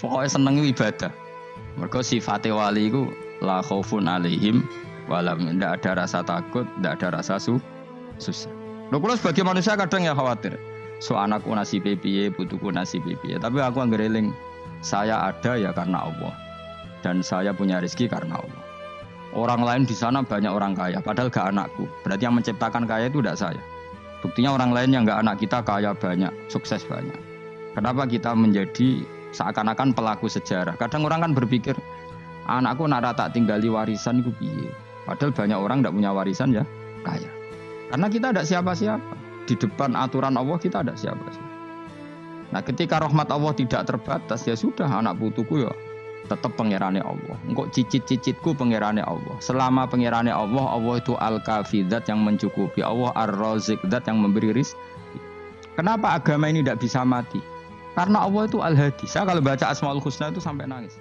Pokoknya seneng ibadah. Mereka sifat wali itu la khaufun alaihim walam tidak ada rasa takut, tidak ada rasa su susah. Loh, kalau sebagai manusia kadang ya khawatir. So anakku nasib piye, putuku nasib piye. Tapi aku anggereling saya ada ya karena Allah. Dan saya punya rezeki karena Allah. Orang lain di sana banyak orang kaya, padahal gak anakku. Berarti yang menciptakan kaya itu tidak saya. Buktinya orang lain yang gak anak kita kaya banyak, sukses banyak. Kenapa kita menjadi seakan-akan pelaku sejarah? Kadang orang kan berpikir, anakku nara tak tinggali warisan itu piye. Padahal banyak orang tidak punya warisan ya kaya. Karena kita ada siapa-siapa. Di depan aturan Allah kita ada siapa-siapa. Nah ketika rahmat Allah tidak terbatas ya sudah anak putuku ya tetap pangerane Allah. Engkau cicit-cicitku pangerane Allah. Selama pangerane Allah, Allah itu al-kafidat yang mencukupi. Allah ar-razik yang memberi rizki. Kenapa agama ini tidak bisa mati? Karena Allah itu al-hadi. Saya kalau baca Asmaul Husna itu sampai nangis.